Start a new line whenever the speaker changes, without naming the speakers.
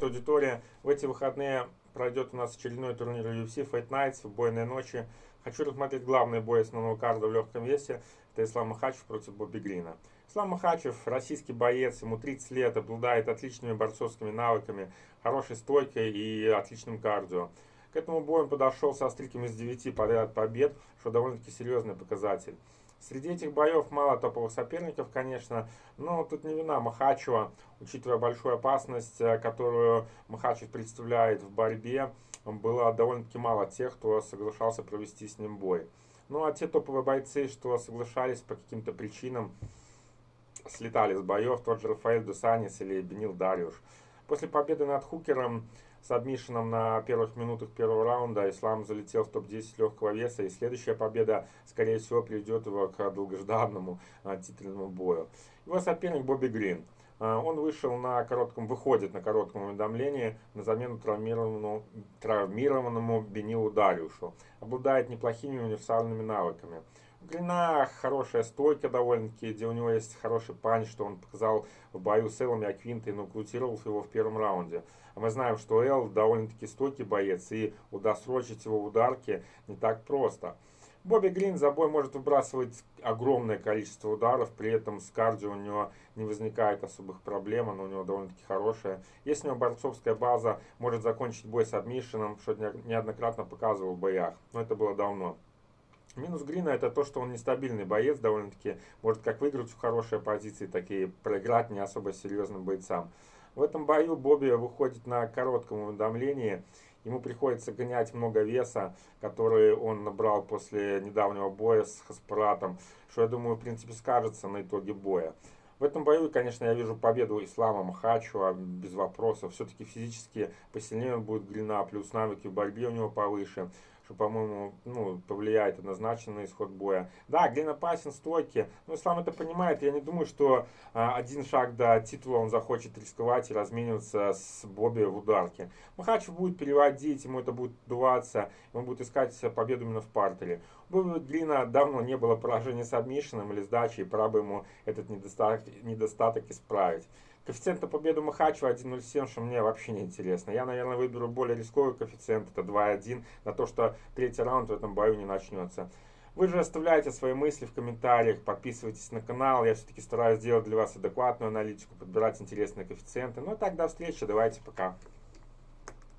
привет, аудитория! В эти выходные пройдет у нас очередной турнир UFC Fight Nights, убойные ночи. Хочу рассмотреть главный бой основного карда в легком весе. Это Ислам Махачев против Бобби Грина. Ислам Махачев, российский боец, ему 30 лет, обладает отличными борцовскими навыками, хорошей стойкой и отличным кардио. К этому бою он подошел со стриками из 9 подряд побед, что довольно-таки серьезный показатель. Среди этих боев мало топовых соперников, конечно, но тут не вина Махачева, учитывая большую опасность, э, которую Махачев представляет в борьбе, было довольно-таки мало тех, кто соглашался провести с ним бой. Ну а те топовые бойцы, что соглашались по каким-то причинам, слетали с боев, тот же Рафаэль Дусанис или Бенил Дариуш. После победы над Хукером с адмишином на первых минутах первого раунда Ислам залетел в топ-10 легкого веса, и следующая победа, скорее всего, приведет его к долгожданному а, титульному бою. Его соперник Бобби Грин. А, он вышел на коротком, выходит на коротком уведомлении на замену травмированному, травмированному Бенилу Дариушу. Обладает неплохими универсальными навыками. Длина хорошая стойка довольно-таки, где у него есть хороший панч, что он показал в бою с Эллом Аквинтой, нокаутировал его в первом раунде. А мы знаем, что Эл довольно-таки стойкий боец, и удосрочить его в ударке не так просто. Бобби Грин за бой может выбрасывать огромное количество ударов, при этом с кардио у него не возникает особых проблем, она у него довольно-таки хорошая. Если у него борцовская база, может закончить бой с обмишином, что неоднократно показывал в боях, но это было давно. Минус Грина это то, что он нестабильный боец, довольно-таки может как выиграть в хорошей позиции, так и проиграть не особо серьезным бойцам. В этом бою Бобби выходит на коротком уведомлении. Ему приходится гонять много веса, который он набрал после недавнего боя с Хаспаратом, что, я думаю, в принципе, скажется на итоге боя. В этом бою, конечно, я вижу победу Ислама Махачева без вопросов. Все-таки физически посильнее будет Грина, плюс навыки в борьбе у него повыше что, по-моему, ну, повлияет однозначно на исход боя. Да, Глен опасен, стойки. Ну, Ислам это понимает. Я не думаю, что а, один шаг до титула он захочет рисковать и размениваться с Бобби в ударке. Махачев будет переводить, ему это будет дуваться, он будет искать победу именно в партере. У Глина давно не было поражения с обмишином или сдачей, пора бы ему этот недостаток, недостаток исправить. Коэффициент на победу Махачева 1.07, что мне вообще не интересно. Я, наверное, выберу более рисковый коэффициент, это 2.1, на то, что третий раунд в этом бою не начнется. Вы же оставляйте свои мысли в комментариях, подписывайтесь на канал. Я все-таки стараюсь сделать для вас адекватную аналитику, подбирать интересные коэффициенты. Ну и так, до встречи, давайте, пока.